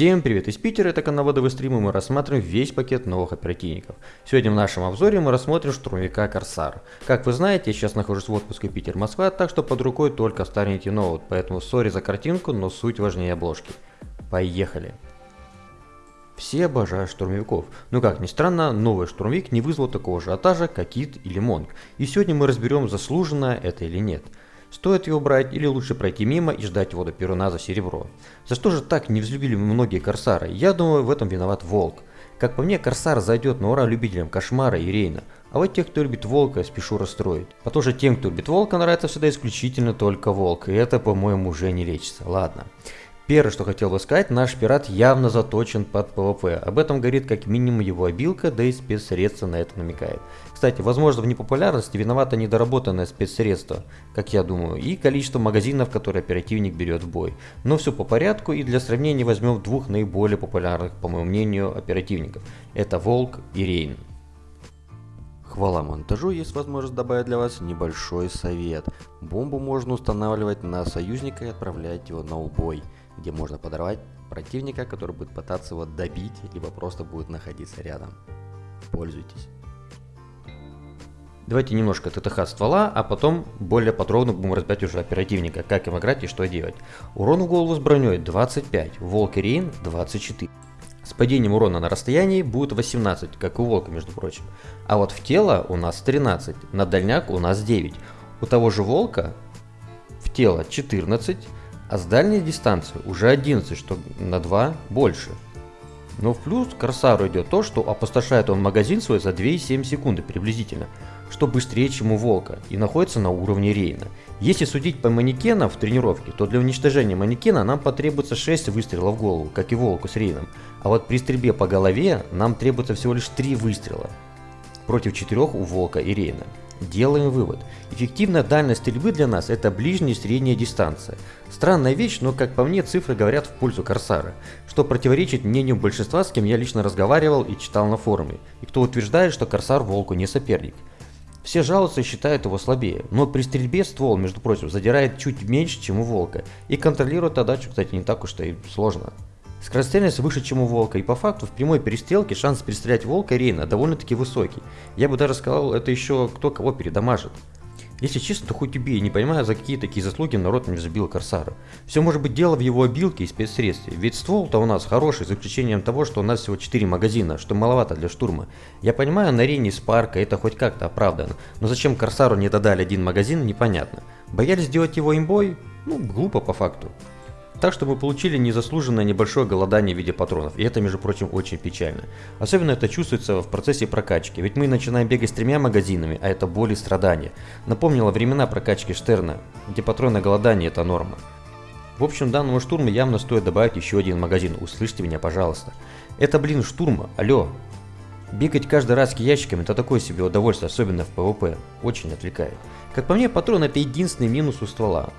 Всем привет из Питера, это канал Водовый стрим, и мы рассматриваем весь пакет новых оперативников. Сегодня в нашем обзоре мы рассмотрим штурмовика Корсар. Как вы знаете, я сейчас нахожусь в отпуске Питер-Москва, так что под рукой только старенький ноут, поэтому сори за картинку, но суть важнее обложки. Поехали! Все обожают штурмовиков, но как ни странно, новый штурмовик не вызвал такого ажиотажа, как Кит или Монг. И сегодня мы разберем, заслуженно это или нет. Стоит его брать или лучше пройти мимо и ждать его до перуна за серебро? За что же так не взлюбили многие корсара? Я думаю, в этом виноват Волк. Как по мне, Корсар зайдет на ура любителям Кошмара и Рейна. А вот тех, кто любит Волка, спешу расстроить. А тоже тем, кто любит Волка, нравится всегда исключительно только Волк. И это, по-моему, уже не лечится. Ладно. Первое, что хотел бы сказать, наш пират явно заточен под PvP. Об этом говорит как минимум его обилка, да и спецсредства на это намекает. Кстати, возможно в непопулярности виновато недоработанное спецсредство, как я думаю, и количество магазинов, которые оперативник берет в бой. Но все по порядку и для сравнения возьмем двух наиболее популярных, по моему мнению, оперативников. Это Волк и Рейн. Хвала монтажу, есть возможность добавить для вас небольшой совет. Бомбу можно устанавливать на союзника и отправлять его на убой где можно подорвать противника, который будет пытаться его добить, либо просто будет находиться рядом. Пользуйтесь. Давайте немножко ТТХ ствола, а потом более подробно будем разбирать уже оперативника, как им играть и что делать. Урон в голову с броней 25, Волк и Рейн 24. С падением урона на расстоянии будет 18, как у Волка, между прочим. А вот в тело у нас 13, на дальняк у нас 9. У того же Волка в тело 14, а с дальней дистанции уже 11, что на 2 больше. Но в плюс Корсару идет то, что опустошает он магазин свой за 2,7 секунды приблизительно, что быстрее, чем у Волка, и находится на уровне Рейна. Если судить по манекенам в тренировке, то для уничтожения манекена нам потребуется 6 выстрелов в голову, как и Волку с Рейном. А вот при стрельбе по голове нам требуется всего лишь 3 выстрела, против 4 у Волка и Рейна. Делаем вывод. Эффективная дальность стрельбы для нас это ближняя и средняя дистанция. Странная вещь, но как по мне цифры говорят в пользу Корсара, что противоречит мнению большинства, с кем я лично разговаривал и читал на форуме, и кто утверждает, что Корсар Волку не соперник. Все жалуются и считают его слабее, но при стрельбе ствол, между прочим, задирает чуть меньше, чем у Волка, и контролировать отдачу, кстати, не так уж и сложно. Скорострельность выше, чем у Волка, и по факту в прямой перестрелке шанс перестрелять Волка Рейна довольно-таки высокий. Я бы даже сказал, это еще кто кого передамажит. Если честно, то хоть убей, не понимаю, за какие такие заслуги народ не забил Корсара. Все может быть дело в его обилке и спецсредстве, ведь ствол-то у нас хороший, за исключением того, что у нас всего 4 магазина, что маловато для штурма. Я понимаю, на арене Спарка это хоть как-то оправдано, но зачем Корсару не додали один магазин, непонятно. Боялись сделать его имбой? Ну, глупо по факту. Так что мы получили незаслуженное небольшое голодание в виде патронов, и это, между прочим, очень печально. Особенно это чувствуется в процессе прокачки, ведь мы начинаем бегать с тремя магазинами, а это боль и страдания. Напомнила времена прокачки Штерна, где патронное голодание это норма. В общем, данному штурму явно стоит добавить еще один магазин, услышьте меня, пожалуйста. Это, блин, штурма, алло. Бегать каждый раз к ящикам это такое себе удовольствие, особенно в PvP, очень отвлекает. Как по мне, патрон это единственный минус у ствола.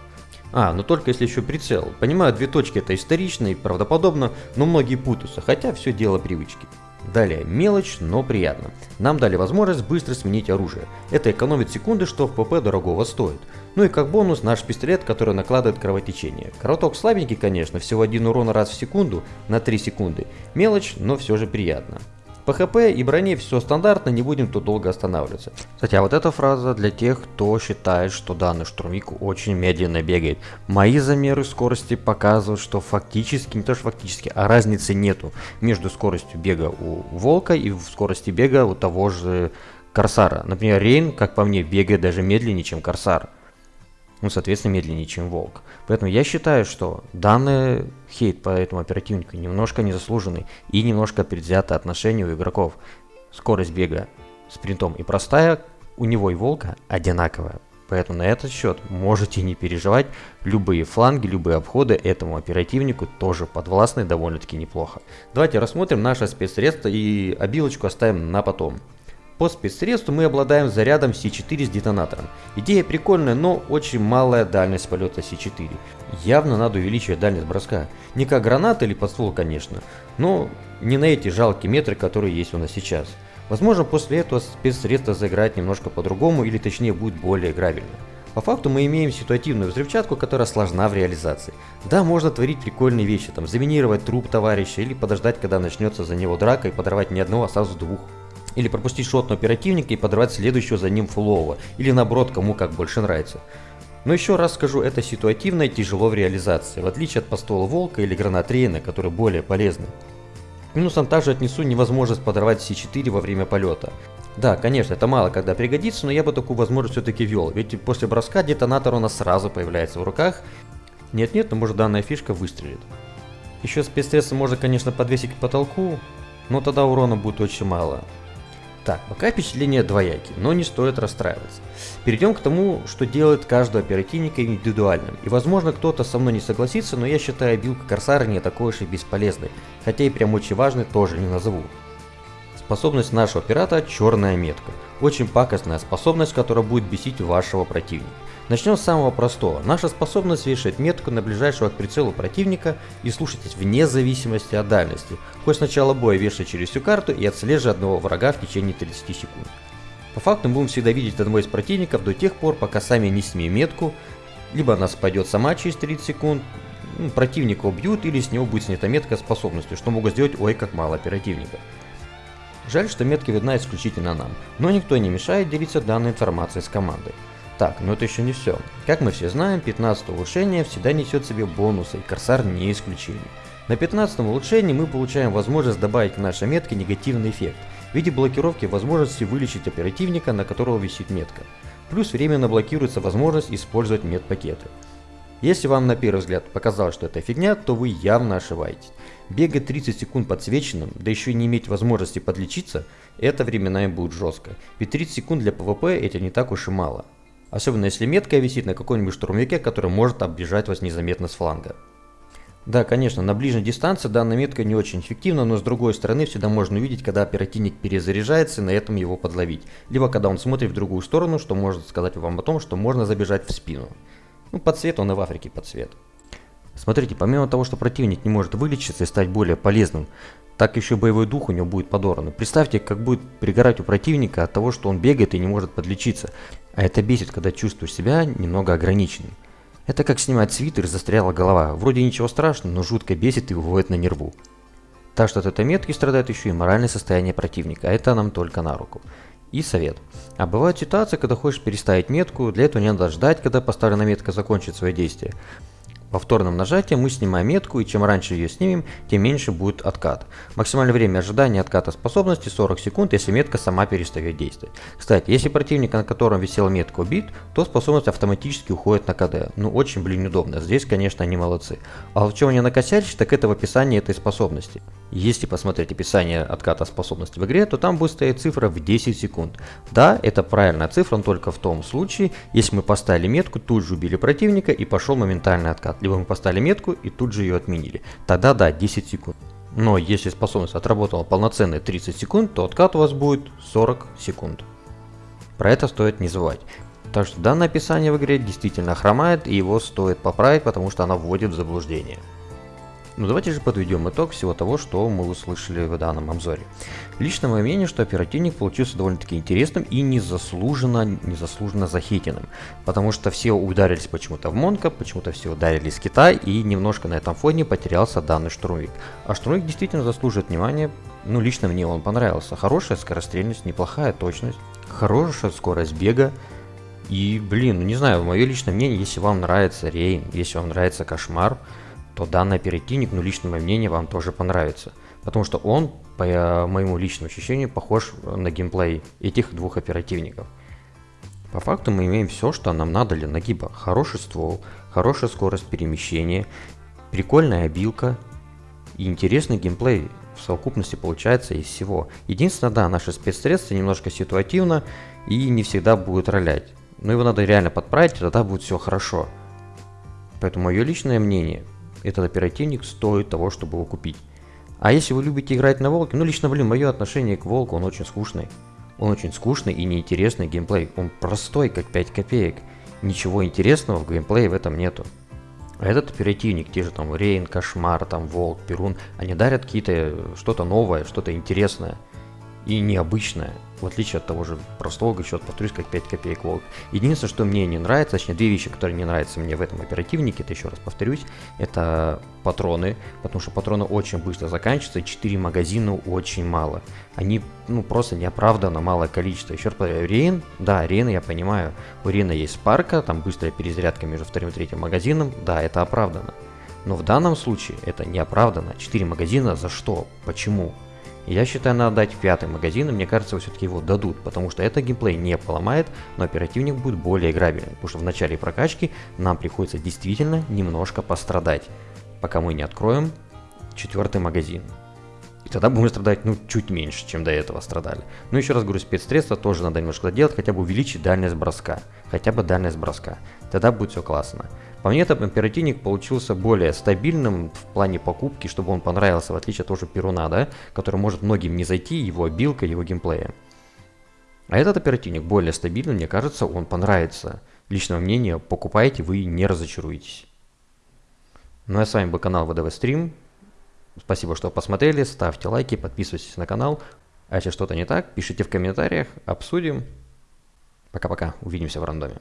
А, но только если еще прицел. Понимаю, две точки это исторично и правдоподобно, но многие путаются, хотя все дело привычки. Далее, мелочь, но приятно. Нам дали возможность быстро сменить оружие. Это экономит секунды, что в PvP дорогого стоит. Ну и как бонус наш пистолет, который накладывает кровотечение. Кровоток слабенький, конечно, всего один урон раз в секунду на 3 секунды. Мелочь, но все же приятно. По ХП и броне все стандартно, не будем тут долго останавливаться. Кстати, а вот эта фраза для тех, кто считает, что данный штурмик очень медленно бегает. Мои замеры скорости показывают, что фактически, не то что фактически, а разницы нету между скоростью бега у Волка и скорости бега у того же Корсара. Например, Рейн, как по мне, бегает даже медленнее, чем Корсар ну, соответственно, медленнее, чем волк. Поэтому я считаю, что данный хейт по этому оперативнику немножко незаслуженный и немножко предвзято отношение у игроков. Скорость бега спринтом и простая у него и волка одинаковая. Поэтому на этот счет можете не переживать, любые фланги, любые обходы этому оперативнику тоже подвластны довольно-таки неплохо. Давайте рассмотрим наше спецсредство и обилочку оставим на потом. По спецсредству мы обладаем зарядом С4 с детонатором. Идея прикольная, но очень малая дальность полета С4. Явно надо увеличивать дальность броска. Не как граната или подствол, конечно, но не на эти жалкие метры, которые есть у нас сейчас. Возможно, после этого спецсредство заиграет немножко по-другому, или точнее будет более играбельно. По факту мы имеем ситуативную взрывчатку, которая сложна в реализации. Да, можно творить прикольные вещи, там, заминировать труп товарища или подождать, когда начнется за него драка и подорвать не одного, а сразу двух. Или пропустить шот на оперативника и подорвать следующего за ним фулового. Или наоборот, кому как больше нравится. Но еще раз скажу, это ситуативно и тяжело в реализации, в отличие от постола Волка или гранат Рейна, которые более полезны. Минусом также отнесу невозможность подорвать С4 во время полета. Да, конечно, это мало когда пригодится, но я бы такую возможность все-таки вел, ведь после броска детонатор у нас сразу появляется в руках. Нет-нет, но может данная фишка выстрелит. Еще спецсредства можно, конечно, подвесить к потолку, но тогда урона будет очень мало. Так, пока впечатления двоякие, но не стоит расстраиваться. Перейдем к тому, что делает каждого оперативника индивидуальным. И возможно кто-то со мной не согласится, но я считаю билка Корсара не такой уж и бесполезной, хотя и прям очень важной тоже не назову. Способность нашего пирата – черная метка. Очень пакостная способность, которая будет бесить вашего противника. Начнем с самого простого. Наша способность вешать метку на ближайшего к прицелу противника и слушайтесь вне зависимости от дальности. Хоть с начала боя вешать через всю карту и отслеживать одного врага в течение 30 секунд. По факту мы будем всегда видеть одного из противников до тех пор, пока сами не снимем метку, либо она спадет сама через 30 секунд, ну, противника убьют или с него будет снята метка способностью, что могут сделать ой как мало оперативников. Жаль, что метка видна исключительно нам, но никто не мешает делиться данной информацией с командой. Так, но это еще не все. Как мы все знаем, 15 улучшение всегда несет в себе бонусы, и Корсар не исключение. На 15 улучшении мы получаем возможность добавить к нашей метке негативный эффект в виде блокировки возможности вылечить оперативника, на которого висит метка. Плюс временно блокируется возможность использовать медпакеты. Если вам на первый взгляд показалось, что это фигня, то вы явно ошибаетесь. Бегать 30 секунд подсвеченным, да еще и не иметь возможности подлечиться, это временами будет жестко. Ведь 30 секунд для PvP это не так уж и мало. Особенно если метка висит на каком-нибудь штурмовике, который может оббежать вас незаметно с фланга. Да, конечно, на ближней дистанции данная метка не очень эффективна, но с другой стороны всегда можно увидеть, когда оперативник перезаряжается и на этом его подловить. Либо когда он смотрит в другую сторону, что может сказать вам о том, что можно забежать в спину. Ну, под цвет он и в Африке под цвет. Смотрите, помимо того, что противник не может вылечиться и стать более полезным, так еще боевой дух у него будет подорван. Представьте, как будет пригорать у противника от того, что он бегает и не может подлечиться. А это бесит, когда чувствуешь себя немного ограниченным. Это как снимать свитер и застряла голова. Вроде ничего страшного, но жутко бесит и выводит на нерву. Так что от этой метки страдает еще и моральное состояние противника, а это нам только на руку. И совет. А бывают ситуации, когда хочешь переставить метку, для этого не надо ждать, когда поставленная метка закончит свое действие. Повторным нажатием мы снимаем метку, и чем раньше ее снимем, тем меньше будет откат. Максимальное время ожидания отката способности 40 секунд, если метка сама перестает действовать. Кстати, если противник, на котором висела метка, убит, то способность автоматически уходит на КД. Ну очень, блин, удобно. Здесь, конечно, они молодцы. А в чем они накосячили, так это в описании этой способности. Если посмотреть описание отката способности в игре, то там будет стоять цифра в 10 секунд. Да, это правильная цифра, но только в том случае, если мы поставили метку, тут же убили противника и пошел моментальный откат. Либо мы поставили метку и тут же ее отменили. Тогда да, 10 секунд. Но если способность отработала полноценные 30 секунд, то откат у вас будет 40 секунд. Про это стоит не забывать. Так что данное описание в игре действительно хромает и его стоит поправить, потому что оно вводит в заблуждение. Ну давайте же подведем итог всего того, что мы услышали в данном обзоре. Лично мое мнение, что оперативник получился довольно-таки интересным и незаслуженно, незаслуженно захитенным. Потому что все ударились почему-то в Монка, почему-то все ударились в Китай и немножко на этом фоне потерялся данный штурмовик. А штурмовик действительно заслуживает внимания, ну лично мне он понравился. Хорошая скорострельность, неплохая точность, хорошая скорость бега. И блин, ну не знаю, мое личное мнение, если вам нравится Рейн, если вам нравится Кошмар, то данный оперативник, ну лично мое мнение, вам тоже понравится. Потому что он, по э, моему личному ощущению, похож на геймплей этих двух оперативников. По факту мы имеем все, что нам надо для нагиба. Хороший ствол, хорошая скорость перемещения, прикольная обилка и интересный геймплей в совокупности получается из всего. Единственное, да, наши спецсредства немножко ситуативно и не всегда будут ролять. Но его надо реально подправить, тогда будет все хорошо. Поэтому мое личное мнение, этот оперативник стоит того, чтобы его купить. А если вы любите играть на Волке, ну лично, блин, мое отношение к Волку, он очень скучный. Он очень скучный и неинтересный геймплей. Он простой, как 5 копеек. Ничего интересного в геймплее в этом нету. А этот оперативник, те же там Рейн, Кошмар, там Волк, Перун, они дарят какие-то что-то новое, что-то интересное. и необычная, в отличие от того же простого, раз повторюсь, как 5 копеек волк. Единственное, что мне не нравится, точнее две вещи, которые не нравятся мне в этом оперативнике, это еще раз повторюсь, это патроны, потому что патроны очень быстро заканчиваются, и 4 магазина очень мало. Они, ну, просто неоправданно малое количество. Еще раз повторяю, Рейн, да, Рейна я понимаю, у Рейна есть спарка, там быстрая перезарядка между вторым и третьим магазином, да, это оправдано. Но в данном случае это неоправданно. 4 магазина за что? Почему? Я считаю, надо дать пятый магазин, и мне кажется, все-таки его дадут, потому что это геймплей не поломает, но оперативник будет более играбельный, потому что в начале прокачки нам приходится действительно немножко пострадать, пока мы не откроем четвертый магазин. Тогда будем страдать, ну, чуть меньше, чем до этого страдали. Но еще раз говорю, спецсредства тоже надо немножко делать, хотя бы увеличить дальность броска. Хотя бы дальность броска. Тогда будет все классно. По мне, этот оперативник получился более стабильным в плане покупки, чтобы он понравился, в отличие от того же Перуна, да, который может многим не зайти, его обилка, его геймплея. А этот оперативник более стабильный, мне кажется, он понравится. Личное мнение, покупайте, вы не разочаруетесь. Ну а с вами был канал ВДВ Стрим. Спасибо, что посмотрели, ставьте лайки, подписывайтесь на канал. А если что-то не так, пишите в комментариях, обсудим. Пока-пока, увидимся в рандоме.